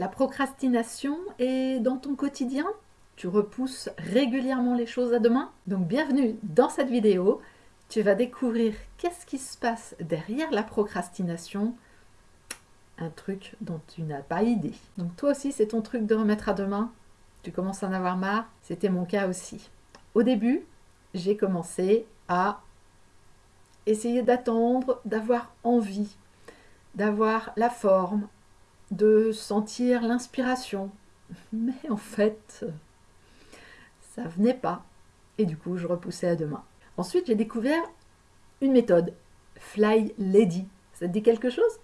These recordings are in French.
La procrastination est dans ton quotidien? Tu repousses régulièrement les choses à demain? Donc bienvenue dans cette vidéo. Tu vas découvrir qu'est-ce qui se passe derrière la procrastination. Un truc dont tu n'as pas idée. Donc toi aussi, c'est ton truc de remettre à demain Tu commences à en avoir marre C'était mon cas aussi. Au début, j'ai commencé à essayer d'attendre, d'avoir envie, d'avoir la forme, de sentir l'inspiration. Mais en fait, ça venait pas. Et du coup, je repoussais à demain. Ensuite, j'ai découvert une méthode, Fly Lady. Ça te dit quelque chose?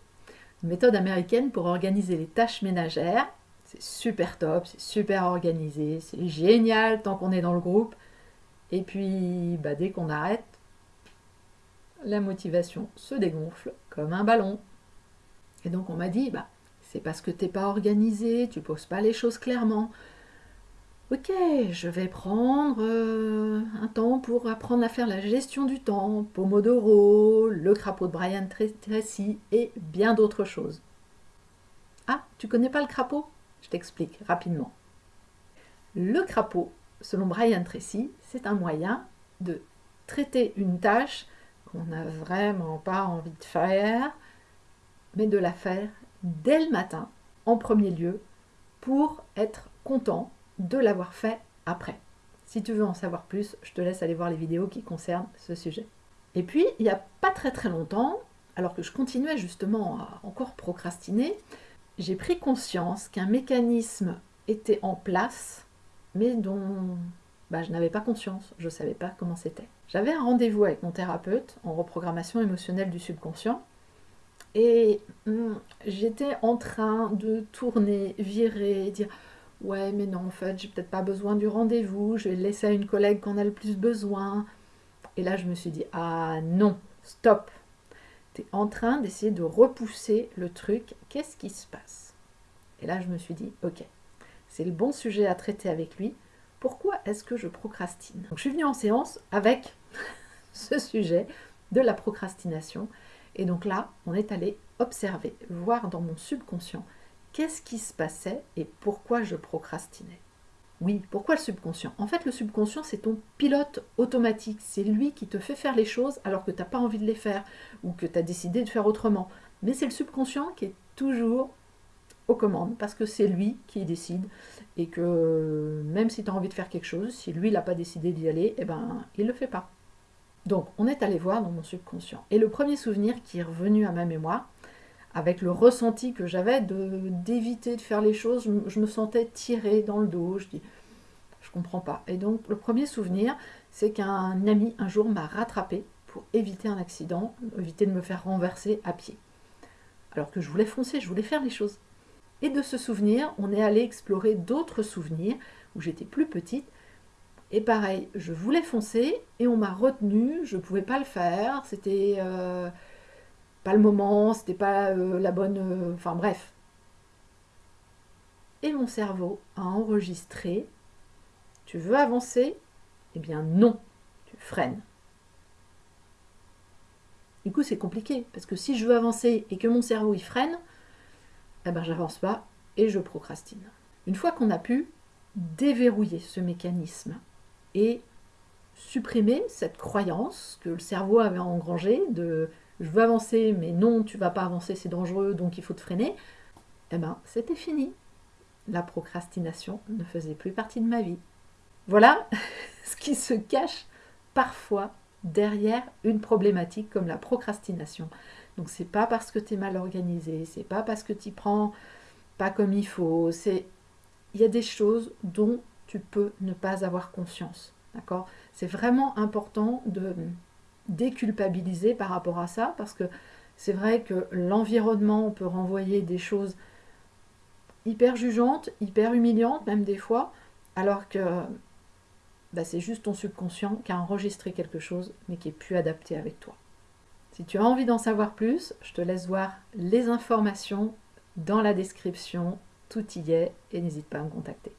Une méthode américaine pour organiser les tâches ménagères. C'est super top, c'est super organisé, c'est génial tant qu'on est dans le groupe. Et puis, bah, dès qu'on arrête, la motivation se dégonfle comme un ballon. Et donc on m'a dit, bah, parce que t'es pas organisé, tu poses pas les choses clairement. Ok, je vais prendre euh, un temps pour apprendre à faire la gestion du temps, Pomodoro, le crapaud de Brian Tracy et bien d'autres choses. Ah, tu connais pas le crapaud? Je t'explique rapidement. Le crapaud, selon Brian Tracy, c'est un moyen de traiter une tâche qu'on n'a vraiment pas envie de faire, mais de la faire dès le matin, en premier lieu, pour être content de l'avoir fait après. Si tu veux en savoir plus, je te laisse aller voir les vidéos qui concernent ce sujet. Et puis, il n'y a pas très très longtemps, alors que je continuais justement à encore procrastiner, j'ai pris conscience qu'un mécanisme était en place, mais dont bah, je n'avais pas conscience, je ne savais pas comment c'était. J'avais un rendez-vous avec mon thérapeute en reprogrammation émotionnelle du subconscient, et j'étais en train de tourner, virer, dire ouais mais non en fait j'ai peut-être pas besoin du rendez-vous, je vais le laisser à une collègue qu'on a le plus besoin. Et là je me suis dit ah non, stop. Tu es en train d'essayer de repousser le truc, qu'est-ce qui se passe? Et là je me suis dit ok, c'est le bon sujet à traiter avec lui. Pourquoi est-ce que je procrastine? Donc je suis venue en séance avec ce sujet de la procrastination et donc là, on est allé observer, voir dans mon subconscient qu'est-ce qui se passait et pourquoi je procrastinais. Oui, pourquoi le subconscient? En fait, le subconscient, c'est ton pilote automatique. C'est lui qui te fait faire les choses alors que tu n'as pas envie de les faire ou que tu as décidé de faire autrement. Mais c'est le subconscient qui est toujours aux commandes parce que c'est lui qui décide et que même si tu as envie de faire quelque chose, si lui n'a pas décidé d'y aller, eh ben, il ne le fait pas. Donc, on est allé voir dans mon subconscient. Et le premier souvenir qui est revenu à ma mémoire, avec le ressenti que j'avais d'éviter de, faire les choses, je, me sentais tirée dans le dos. Je dis, je comprends pas. Et donc, le premier souvenir, c'est qu'un ami un jour m'a rattrapé pour éviter un accident, éviter de me faire renverser à pied. Alors que je voulais foncer, je voulais faire les choses. Et de ce souvenir, on est allé explorer d'autres souvenirs où j'étais plus petite et pareil, je voulais foncer et on m'a retenu, je ne pouvais pas le faire, c'était euh, pas le moment, c'était pas euh, la bonne... Euh, enfin bref. Et mon cerveau a enregistré, tu veux avancer? Eh bien non, tu freines. Du coup c'est compliqué, parce que si je veux avancer et que mon cerveau y freine, eh ben j'avance pas et je procrastine. Une fois qu'on a pu déverrouiller ce mécanisme et supprimer cette croyance que le cerveau avait engrangée de je veux avancer, mais non, tu vas pas avancer, c'est dangereux, donc il faut te freiner, eh ben, c'était fini. La procrastination ne faisait plus partie de ma vie. Voilà ce qui se cache parfois derrière une problématique comme la procrastination. Donc c'est pas parce que tu es mal organisé, c'est pas parce que tu prends pas comme il faut, c'est il y a des choses dont tu peux ne pas avoir conscience. C'est vraiment important de déculpabiliser par rapport à ça, parce que c'est vrai que l'environnement peut renvoyer des choses hyper jugeantes, hyper humiliantes, même des fois, alors que bah, c'est juste ton subconscient qui a enregistré quelque chose, mais qui est plus adapté avec toi. Si tu as envie d'en savoir plus, je te laisse voir les informations dans la description, tout y est, et n'hésite pas à me contacter.